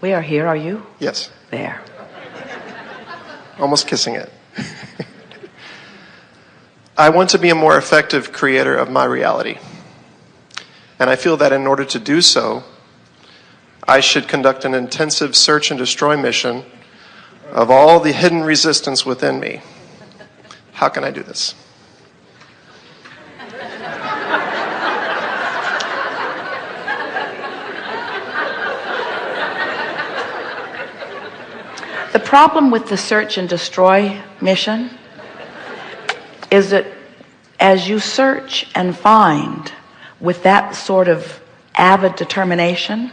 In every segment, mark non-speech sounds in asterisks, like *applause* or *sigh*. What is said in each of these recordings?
We are here, are you? Yes. There. Almost kissing it. *laughs* I want to be a more effective creator of my reality. And I feel that in order to do so, I should conduct an intensive search and destroy mission of all the hidden resistance within me. How can I do this? Problem with the search and destroy mission is that as you search and find with that sort of avid determination,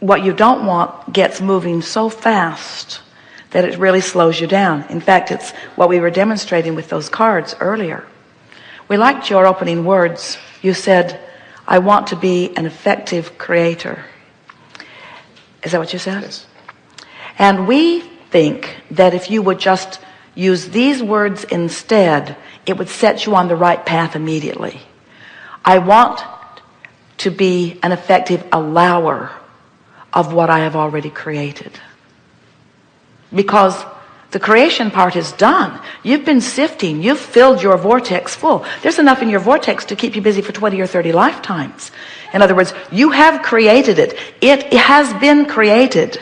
what you don't want gets moving so fast that it really slows you down. In fact, it's what we were demonstrating with those cards earlier. We liked your opening words. You said, I want to be an effective creator. Is that what you said? Yes. And we think that if you would just use these words instead, it would set you on the right path immediately. I want to be an effective allower of what I have already created. Because the creation part is done. You've been sifting. You've filled your vortex full. There's enough in your vortex to keep you busy for 20 or 30 lifetimes. In other words, you have created it. It has been created.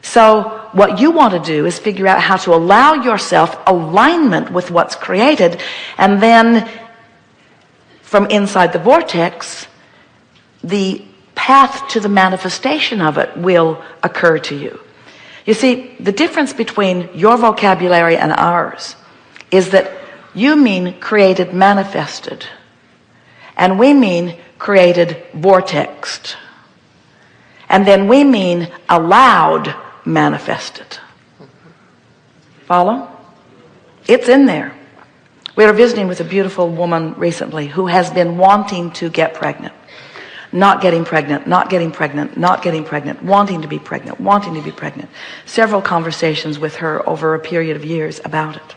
So what you want to do is figure out how to allow yourself alignment with what's created. And then from inside the vortex, the path to the manifestation of it will occur to you. You see, the difference between your vocabulary and ours is that you mean created manifested and we mean created vortexed and then we mean allowed manifested. Follow? It's in there. We were visiting with a beautiful woman recently who has been wanting to get pregnant not getting pregnant, not getting pregnant, not getting pregnant, wanting to be pregnant, wanting to be pregnant. Several conversations with her over a period of years about it.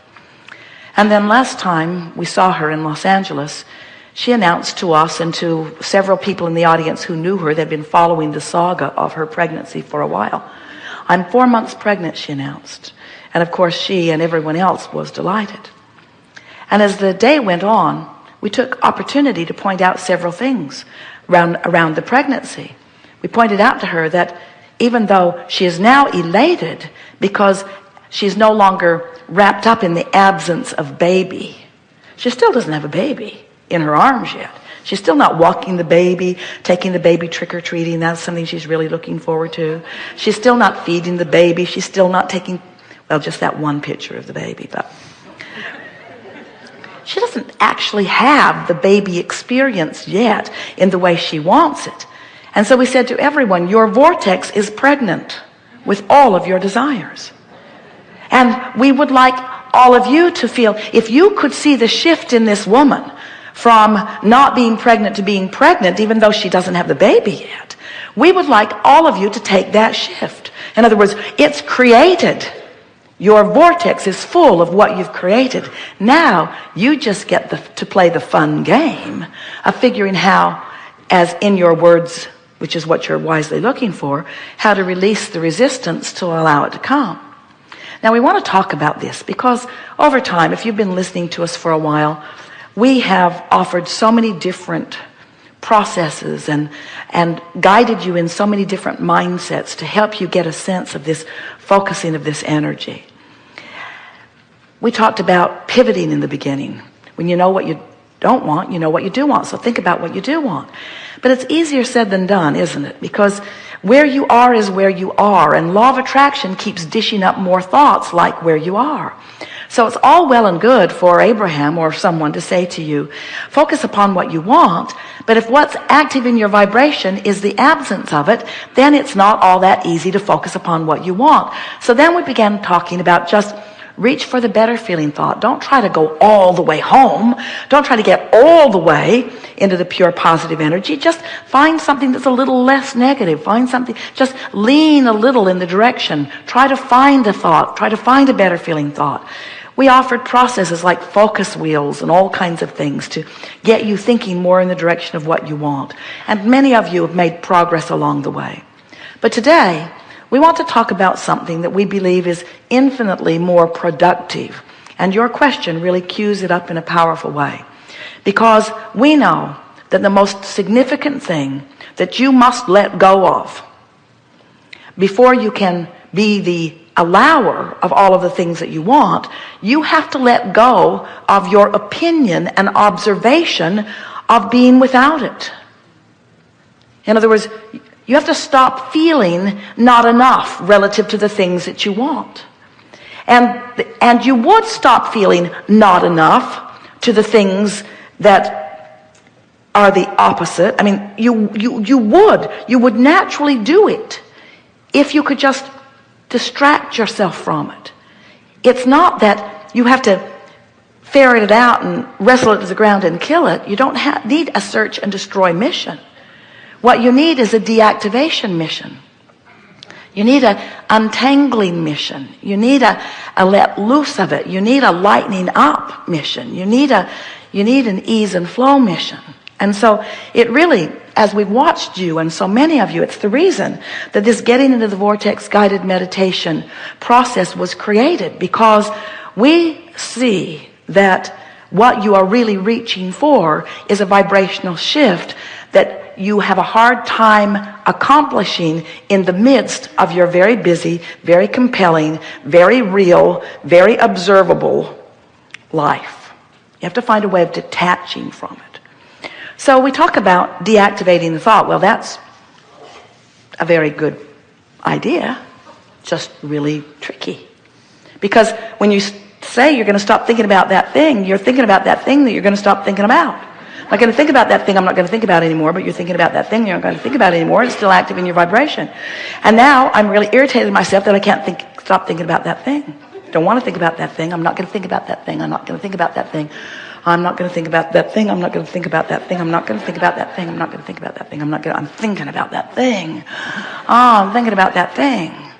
And then last time we saw her in Los Angeles, she announced to us and to several people in the audience who knew her, they'd been following the saga of her pregnancy for a while. I'm four months pregnant, she announced. And of course, she and everyone else was delighted. And as the day went on, we took opportunity to point out several things around, around the pregnancy. We pointed out to her that even though she is now elated because she's no longer wrapped up in the absence of baby, she still doesn't have a baby in her arms yet. She's still not walking the baby, taking the baby trick-or-treating. That's something she's really looking forward to. She's still not feeding the baby. She's still not taking, well, just that one picture of the baby, but she doesn't actually have the baby experience yet in the way she wants it. And so we said to everyone, your vortex is pregnant with all of your desires. And we would like all of you to feel, if you could see the shift in this woman from not being pregnant to being pregnant, even though she doesn't have the baby yet, we would like all of you to take that shift. In other words, it's created your vortex is full of what you've created. Now you just get the, to play the fun game of figuring how, as in your words, which is what you're wisely looking for, how to release the resistance to allow it to come. Now we want to talk about this because over time, if you've been listening to us for a while, we have offered so many different processes and and guided you in so many different mindsets to help you get a sense of this focusing of this energy we talked about pivoting in the beginning. When you know what you don't want, you know what you do want. So think about what you do want. But it's easier said than done, isn't it? Because where you are is where you are. And law of attraction keeps dishing up more thoughts like where you are. So it's all well and good for Abraham or someone to say to you, focus upon what you want. But if what's active in your vibration is the absence of it, then it's not all that easy to focus upon what you want. So then we began talking about just reach for the better feeling thought. Don't try to go all the way home. Don't try to get all the way into the pure positive energy. Just find something that's a little less negative. Find something just lean a little in the direction. Try to find a thought. Try to find a better feeling thought. We offered processes like focus wheels and all kinds of things to get you thinking more in the direction of what you want. And many of you have made progress along the way. But today, we want to talk about something that we believe is infinitely more productive. And your question really cues it up in a powerful way. Because we know that the most significant thing that you must let go of before you can be the allower of all of the things that you want, you have to let go of your opinion and observation of being without it. In other words, you have to stop feeling not enough relative to the things that you want. And, and you would stop feeling not enough to the things that are the opposite. I mean, you, you, you would, you would naturally do it if you could just distract yourself from it. It's not that you have to ferret it out and wrestle it to the ground and kill it. You don't have, need a search and destroy mission. What you need is a deactivation mission. You need a untangling mission. You need a, a let loose of it. You need a lightening up mission. You need a, you need an ease and flow mission. And so it really, as we've watched you and so many of you, it's the reason that this getting into the vortex guided meditation process was created because we see that what you are really reaching for is a vibrational shift that you have a hard time accomplishing in the midst of your very busy, very compelling, very real, very observable life. You have to find a way of detaching from it. So we talk about deactivating the thought. Well, that's a very good idea, just really tricky. Because when you say you're going to stop thinking about that thing, you're thinking about that thing that you're going to stop thinking about. I'm not going to think about that thing I'm not going to think about anymore, but you're thinking about that thing you're not going to think about anymore. It's still active in your vibration. And now I'm really irritated myself that I can't think, stop thinking about that thing. Don't want to think about that thing. I'm not going to think about that thing. I'm not going to think about that thing. I'm not going to think about that thing. I'm not going to think about that thing. I'm not going to think about that thing. I'm not going to think about that thing. I'm not going to, I'm thinking about that thing. Oh, I'm thinking about that thing.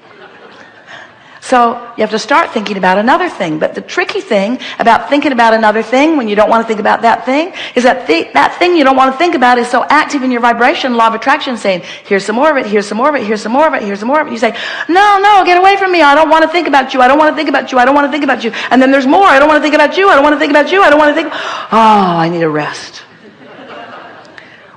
So you have to start thinking about another thing. But the tricky thing about thinking about another thing when you don't want to think about that thing is that th that thing you don't want to think about is so active in your vibration, law of attraction saying, here's some more of it, here's some more of it, here's some more of it, here's some more of it. You say, no, no, get away from me. I don't want to think about you. I don't want to think about you. I don't want to think about you. And then there's more. I don't want to think about you. I don't want to think about you. I don't want to think. Oh, I need a rest.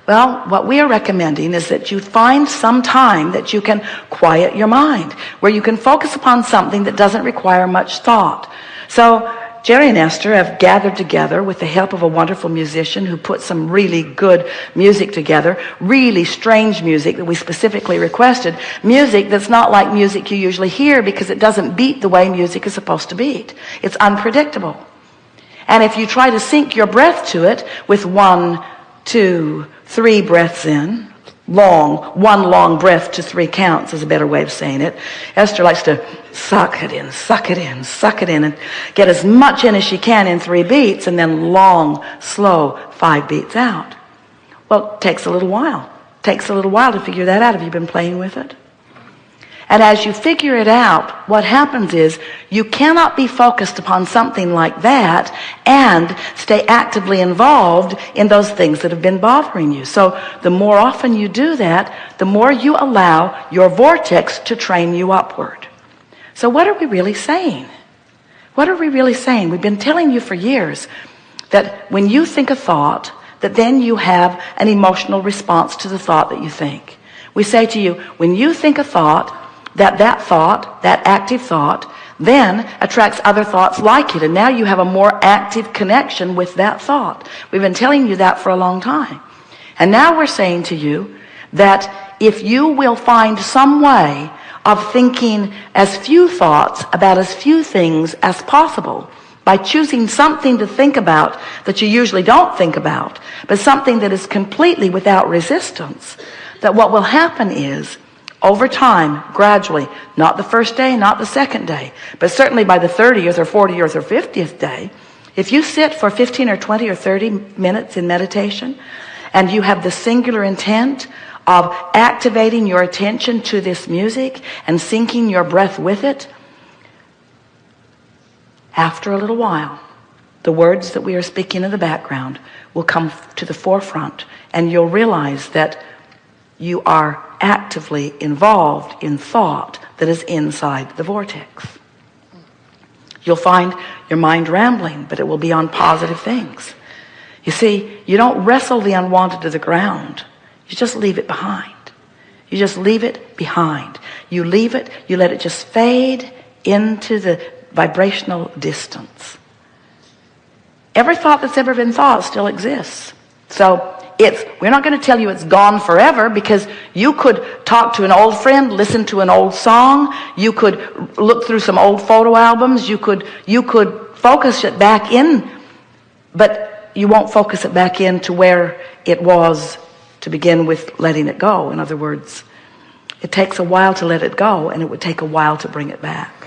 Well, what we are recommending is that you find some time that you can quiet your mind, where you can focus upon something that doesn't require much thought. So Jerry and Esther have gathered together with the help of a wonderful musician who put some really good music together, really strange music that we specifically requested, music that's not like music you usually hear because it doesn't beat the way music is supposed to beat. It's unpredictable. And if you try to sync your breath to it with one, two, three breaths in, long, one long breath to three counts is a better way of saying it. Esther likes to suck it in, suck it in, suck it in, and get as much in as she can in three beats, and then long, slow, five beats out. Well, it takes a little while. It takes a little while to figure that out. Have you been playing with it? And as you figure it out, what happens is you cannot be focused upon something like that and stay actively involved in those things that have been bothering you. So the more often you do that, the more you allow your vortex to train you upward. So what are we really saying? What are we really saying? We've been telling you for years that when you think a thought, that then you have an emotional response to the thought that you think. We say to you, when you think a thought, that that thought, that active thought, then attracts other thoughts like it. And now you have a more active connection with that thought. We've been telling you that for a long time. And now we're saying to you that if you will find some way of thinking as few thoughts about as few things as possible by choosing something to think about that you usually don't think about, but something that is completely without resistance, that what will happen is over time, gradually, not the first day, not the second day, but certainly by the 30th or 40th or 50th day, if you sit for 15 or 20 or 30 minutes in meditation and you have the singular intent of activating your attention to this music and syncing your breath with it, after a little while, the words that we are speaking in the background will come to the forefront and you'll realize that you are actively involved in thought that is inside the vortex. You'll find your mind rambling, but it will be on positive things. You see, you don't wrestle the unwanted to the ground. You just leave it behind. You just leave it behind. You leave it, you let it just fade into the vibrational distance. Every thought that's ever been thought still exists. So it's, we're not going to tell you it's gone forever because you could talk to an old friend, listen to an old song. You could look through some old photo albums. You could, you could focus it back in, but you won't focus it back in to where it was to begin with letting it go. In other words, it takes a while to let it go and it would take a while to bring it back.